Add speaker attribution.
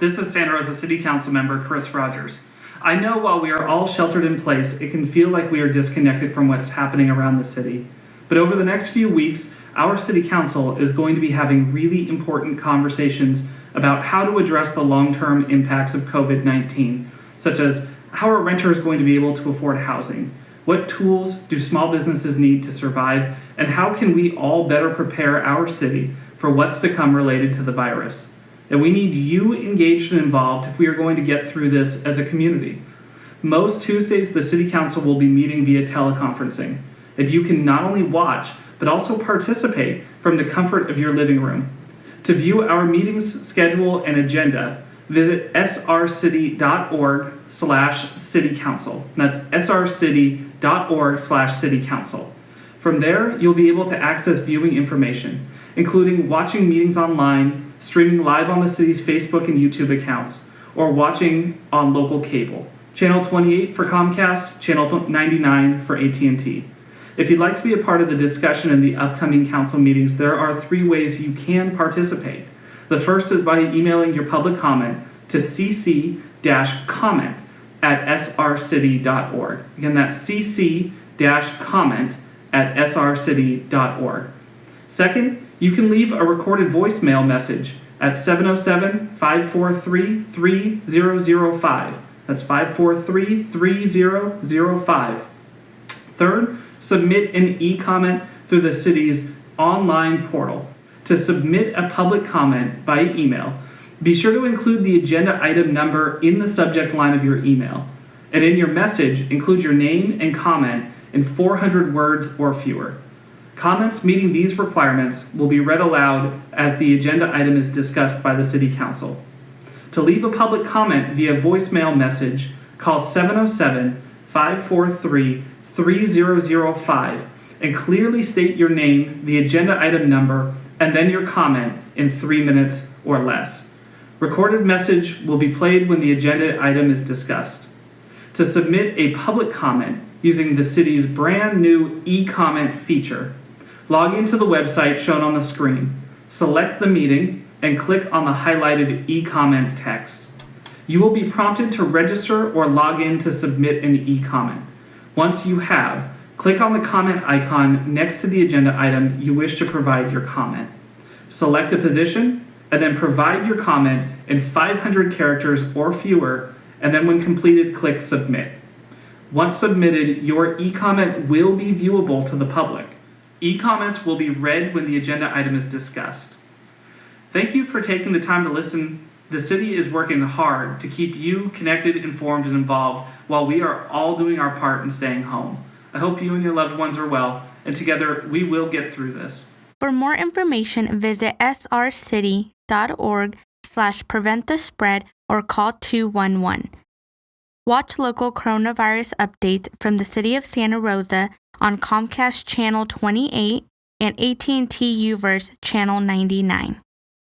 Speaker 1: this is Santa Rosa City Council member Chris Rogers. I know while we are all sheltered in place, it can feel like we are disconnected from what's happening around the city. But over the next few weeks, our city council is going to be having really important conversations about how to address the long-term impacts of COVID-19, such as how are renters going to be able to afford housing? What tools do small businesses need to survive? And how can we all better prepare our city for what's to come related to the virus? And we need you engaged and involved if we are going to get through this as a community. Most Tuesdays, the City Council will be meeting via teleconferencing, and you can not only watch, but also participate from the comfort of your living room. To view our meetings schedule and agenda, visit srcity.org slash citycouncil. That's srcity.org slash citycouncil. From there, you'll be able to access viewing information, including watching meetings online, streaming live on the city's Facebook and YouTube accounts, or watching on local cable. Channel 28 for Comcast, Channel 99 for AT&T. If you'd like to be a part of the discussion in the upcoming council meetings, there are three ways you can participate. The first is by emailing your public comment to cc-comment at srcity.org. Again, that's cc-comment at srcity.org. Second, you can leave a recorded voicemail message at 707-543-3005. That's 543-3005. Third, submit an e-comment through the city's online portal. To submit a public comment by email, be sure to include the agenda item number in the subject line of your email. And in your message, include your name and comment in 400 words or fewer. Comments meeting these requirements will be read aloud as the agenda item is discussed by the City Council. To leave a public comment via voicemail message, call 707 543 3005 and clearly state your name, the agenda item number, and then your comment in three minutes or less. Recorded message will be played when the agenda item is discussed. To submit a public comment using the city's brand new e-comment feature, log into the website shown on the screen, select the meeting, and click on the highlighted e-comment text. You will be prompted to register or log in to submit an e-comment. Once you have, click on the comment icon next to the agenda item you wish to provide your comment. Select a position, and then provide your comment in 500 characters or fewer, and then when completed, click Submit. Once submitted, your e-comment will be viewable to the public. E-comments will be read when the agenda item is discussed. Thank you for taking the time to listen. The city is working hard to keep you connected, informed, and involved while we are all doing our part in staying home. I hope you and your loved ones are well, and together we will get through this.
Speaker 2: For more information, visit srcity.org slash prevent the spread or call 211. Watch local coronavirus updates from the City of Santa Rosa on Comcast Channel 28 and AT&T UVerse Channel 99.